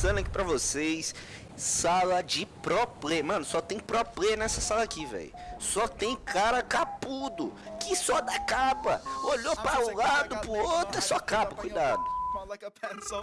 mostrando aqui pra vocês Sala de pro play. Mano, só tem pro play nessa sala aqui, velho. Só tem cara capudo Que só dá capa. Olhou para um lado, pro outro, é só capa, cuidado.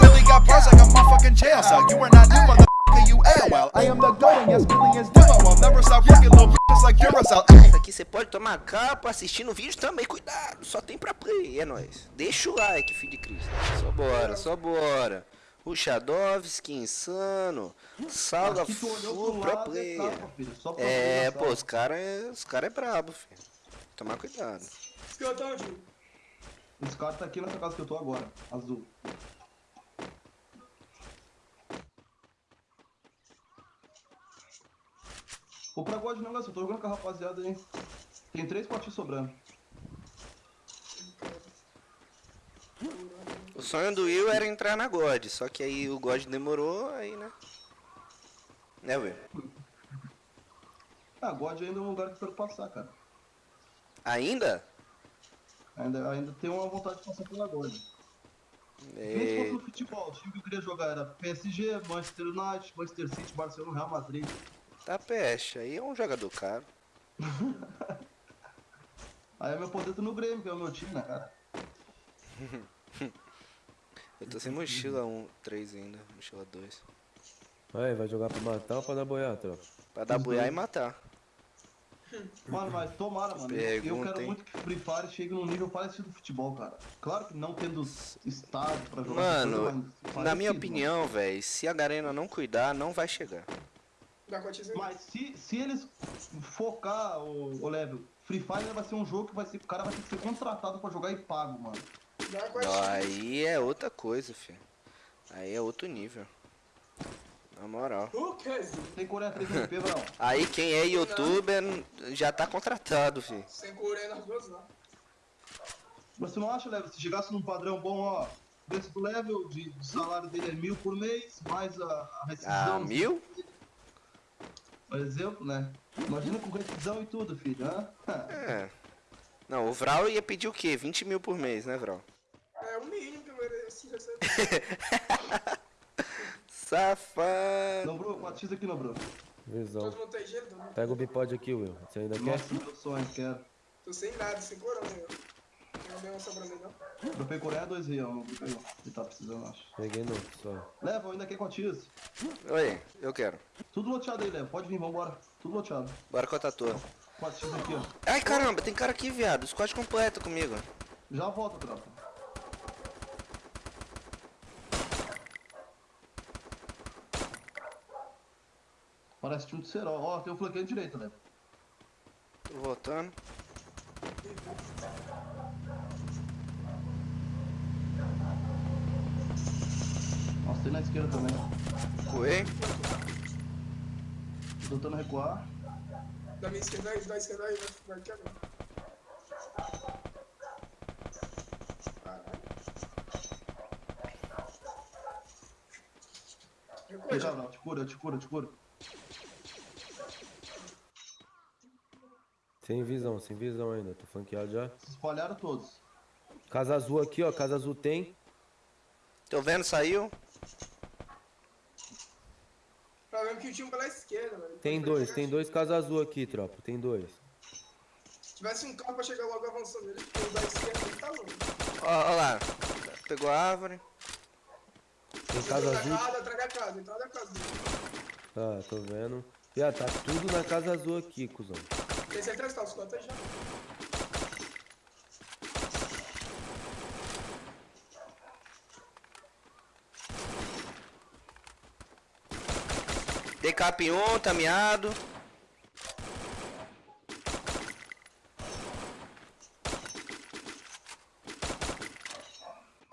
Really got bars like a motherfucking jail cell You are not new, motherfucker, you well I am the going, yes, billions do I will never stop working, little bitches like Duracell Isso aqui você pode tomar capa assistindo o vídeo também, cuidado. Só tem pra play, é nóis. Deixa o like, filho de Cristo. Só bora, só bora Ruxadovski, Insano, Salga Full Pro Player. É, pô, os caras é, os cara é brabo, filho. Tomar cuidado. Esse cara tá onde? Esse cara tá aqui nessa casa que eu tô agora, azul. Vou pra God negócio, eu tô jogando com a rapaziada aí. Tem três potinhos sobrando. O sonho do Will era entrar na God, só que aí o God demorou, aí, né? Né, Will? Ah, God ainda é um lugar que eu quero passar, cara. Ainda? Ainda, ainda tenho uma vontade de passar pela God. E... Se fosse no futebol, o time que eu queria jogar era PSG, Manchester United, Manchester City, Barcelona, Real Madrid. Tá peste, aí é um jogador caro. aí é meu poder tá no Grêmio, que é o meu time, né, cara? Eu tô sem mochila 1, 3 ainda, mochila 2. Aí, vai jogar pra matar ou pra dar boiar, tropa? Pra dar boiar e matar. Mano, mas tomara, mano. Pergunta, eu quero muito que Free Fire chegue num nível parecido do futebol, cara. Claro que não tendo estado pra jogar. Mano, na minha opinião, velho, se a Garena não cuidar, não vai chegar. Mas se, se eles focar o, o level, Free Fire vai ser um jogo que vai ser, o cara vai ter que ser contratado pra jogar e pago, mano. Aí é outra coisa, filho. Aí é outro nível. Na moral. Tem Coreia 3 MP, não. Aí quem é youtuber já tá contratado, filho. Sem nas duas, não. Você não acha, Level, se chegasse num padrão bom, ó, desse do level, de, de salário dele é mil por mês, mais a, a rescisão... Ah, mil? Por exemplo, né? Imagina com rescisão e tudo, filho, né? É. Não, o Vral ia pedir o quê? 20 mil por mês, né, Vral? É o mínimo que eu mereci receber. Safado. Não, Bruno, 4x aqui não, Bruno. Visão. Todo mundo tem gelo, todo mundo Pega o bipod aqui, Will. Você ainda Nossa, quer? meu sonho, quero. Tô sem nada, sem corona, eu. Não deu uma sobrando não. Dropei Coreia 2 real, não caiu. Ele tá precisando, acho. Peguei não, só. Leva, ainda quer quantias? Oi, eu quero. Tudo loteado aí, Leva. Pode vir, vambora. Tudo loteado. Bora com a tatu. 4x aqui, ó. Ai, caramba, tem cara aqui, viado. Squad completo comigo. Já volta, tropa. Parece time de cerol. Ó, tem um flanqueiro direito, né? Tô voltando. Nossa, tem na esquerda também. Coei. Tô tentando recuar. Da minha esquerda aí, da esquerda aí, vai aqui agora. Aqui, Gabriel, te cura, te cura, te cura. Sem visão, sem visão ainda. Tô flanqueado já. Se espalharam todos. Casa azul aqui, ó. Casa azul tem. Tô vendo, saiu. Problema que o time pela esquerda, velho. Tem dois, tem dois casa azul aqui, tropa. Tem dois. Se tivesse um carro pra chegar logo avançando ele, o da esquerda ele tá longe. Ó, ó lá. Pegou a árvore. Tem casa azul. na casa, atrás da casa, entrada da casa. Tá, tô vendo. Já tá tudo na casa azul aqui, cuzão. Certeza que tá os quatro aí já. Decap 1, tá miado.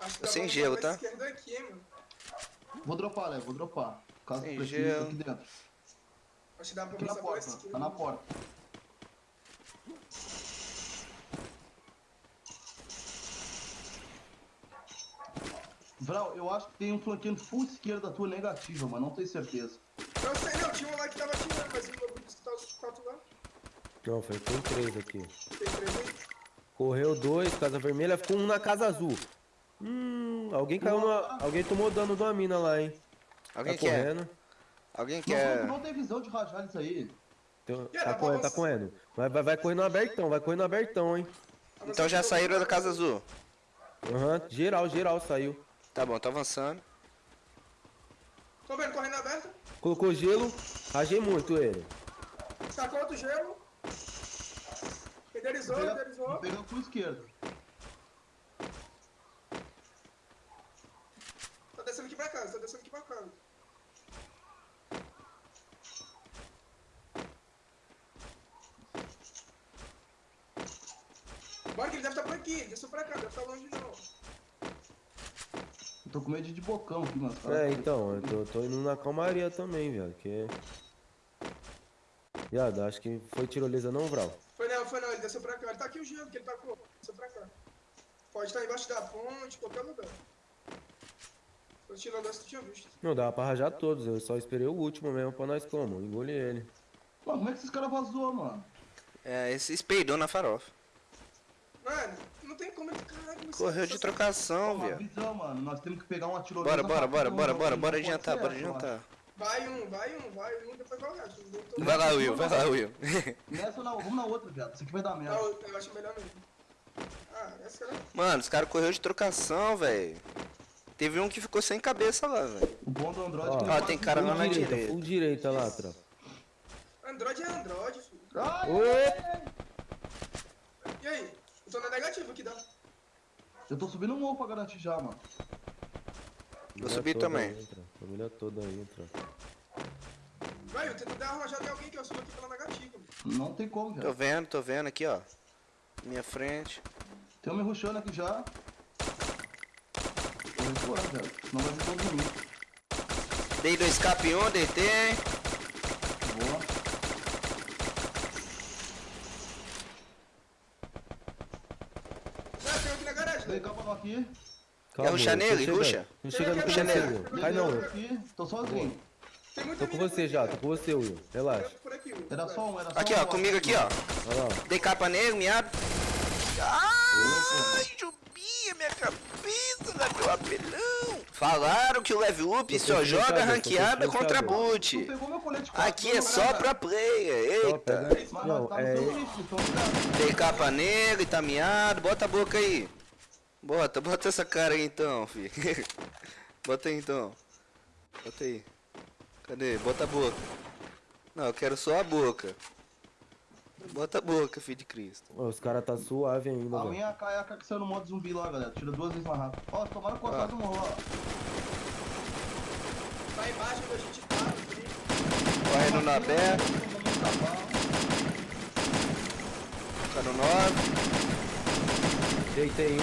Acho que Tô sem gelo, tá? aqui. Vou dropar, Léo, vou dropar. Caso Sem gelo. aqui dentro. Acho que dá pra Aqui na porta, esquerda. tá na porta. Vral, eu acho que tem um flanqueando full esquerda da tua negativa, mas não tenho certeza. Eu sei, não, tinha um lá que tava atirando, mas o meu grupo que tá os quatro lá. Não, foi, tem três aqui. Tem três aí. Correu dois, casa vermelha, ficou um na casa azul. Hum, alguém caiu numa. Alguém tomou dano de uma mina lá, hein? Alguém tá quer? correndo. Alguém Não, quer? não tem visão de rajar isso aí. Tem- Yeah, tá correndo, tá correndo. Vai, vai, vai correndo abertão, vai correndo abertão, hein. Então já saíram da Casa Azul. Aham, geral, geral saiu. Tá bom, tá avançando. Tô vendo, correndo aberta. Colocou gelo, rajei muito ele. Sacou outro gelo. Renderizou, Pega- renderizou. Pegando pro esquerdo. Tá descendo aqui pra casa, tá descendo aqui pra casa. Bora que ele deve estar por aqui, ele desceu pra cá, deve estar longe não. Eu tô com medo de bocão aqui, mano. É, então, eu tô, tô indo na calmaria também, viado, que... Viado, acho que foi tirolesa não, Vral. Foi não, foi não, ele desceu pra cá. Ele tá aqui o gelo que ele tacou. Desceu pra cá. Pode estar embaixo da ponte, qualquer lugar. Tô tirando essa, tu tinha visto. Não, dava pra rajar todos, eu só esperei o último mesmo pra nós como, engoli ele. Mano, como é que esses caras vazou, mano? É, esse espeidou na farofa. Mano, tem como ele. Caralho, mas Correu de trocação, viado. visão, mano. Nós temos que pegar uma tirolesa. Bora, bora, bora, bora, bora, Não bora adiantar, bora adiantar. Vai um, vai um, vai um, depois vai o resto. Não Vai lá, Will, vai lá, Will. Nessa ou na, vamos na outra, viado. Isso aqui vai dar merda. Não, eu acho melhor mesmo. Ah, essa era. Mano, os caras correu de trocação, velho. Teve um que ficou sem cabeça lá, velho. O bom do Android Ó. é Ó, tem cara lá na direita, direita. full direita lá, tropa. Android é Android, filho. Ai, Ô! E aí? Eu tô na negativa aqui, dá. Eu tô subindo um morro pra garantir já, mano. Vou subir também. tropa. Família toda. Vai, eu tento dar arranjada em alguém que eu subo aqui pela negativa. mano. Não tem como, Tô velho. vendo, tô vendo aqui, ó. Minha frente. Tem um me rushando aqui já. Tô recuando, velho. Senão vai vir todo mundo. Dei dois cap em um, deitei. Boa. Ah, tem um aqui na garagem, Dei né? capa aqui. Calma, ruxar tô nele? Ruxa? Com Ruxa nele. Cai não, Will. aqui. Tô sozinho. Tô com você já, aqui. tô com você, Will. Relaxa. Aqui. Era só um, era só Aqui, um. ó, comigo aqui, ó. Dei capa nele, miado. Ai, Jubinha, minha cabeça, da meu apelão. Falaram que o level up só joga ranqueada contra boot. Aqui não, é só pra player, eita. Não, nós tá no é... Dei capa nele, tá miado. Bota a boca aí. Bota, bota essa cara aí então, fi. Bota aí então. Bota aí. Cadê? Bota a boca. Não, eu quero só a boca. Bota a boca, filho de Cristo. Ó, Os caras tá suave ainda, A velho. minha AK é a AK que saiu no modo zumbi lá, galera. Tira duas vezes mais rápido. Ó, tomaram com Ah. do morro, ó. Tá embaixo onde a gente tá. Correndo na pé, tá no 9. Deitei um.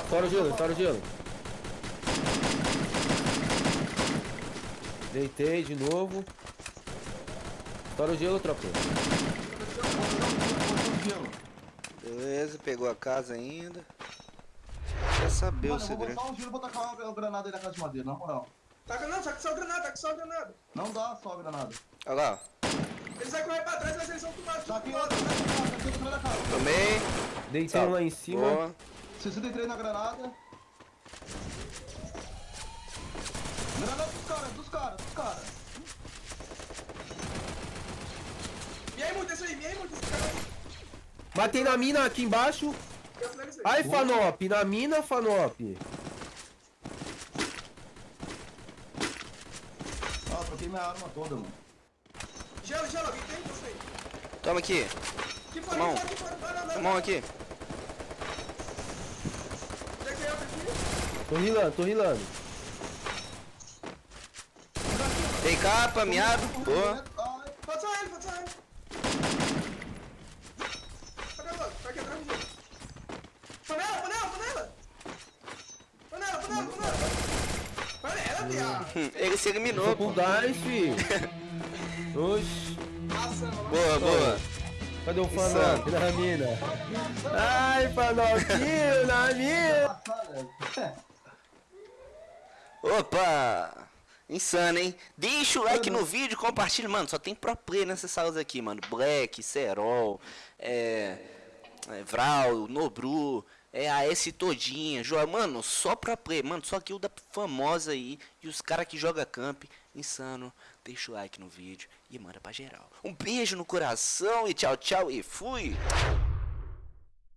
Estoura o gelo, estoura o gelo. Deitei de novo. Estoura o gelo, tropa. Beleza, pegou a casa ainda. Quer saber Mano, o eu vou segredo. botar um giro e vou tacar uma granada aí na casa de madeira, na moral. Tá com não, com só granada, tá com só granada. Não dá só a granada. Olha lá, ó. Eles vão correr pra trás, mas eles vão tomar tudo. tá tá outra da casa. Tomei. Deitei um lá em cima. Boa. 63 na granada. Granada dos caras, dos caras, dos caras. E aí, muito, esse aí, e aí, muito, esse cara. Matei na mina aqui embaixo. Ai, Fanop. Na mina, Fanop. Ah, troquei minha arma toda, mano. Gelo, gelo, alguém tem? Você aí. Toma aqui. Que fora, Mão. que fora, que fora. Não, não, não. Mão aqui. Peguei outra aqui. Tô rilando, tô rilando. Dei capa, miado. Boa. Pode só ele, pode só ele. Cadê o outro? Vai quebrar o. Panela, panela, panela. Panela, panela, panela. Panela, viado. Hum, Ele se eliminou, pô. fi. Oxi. Boa, boa. Cadê o Fanop na mina? Ai, Fanopinho na mina. Opa! Insano, hein? Deixa o like no vídeo, compartilha. Mano, só tem pro play nessas salas aqui, mano. Black, Serol, é, é, Vral, Nobru. É a S todinha, joga, mano, só pra play, mano, só guilda famosa aí. E os cara que joga camp, insano. Deixa o like no vídeo e manda pra geral. Um beijo no coração e tchau, tchau e fui!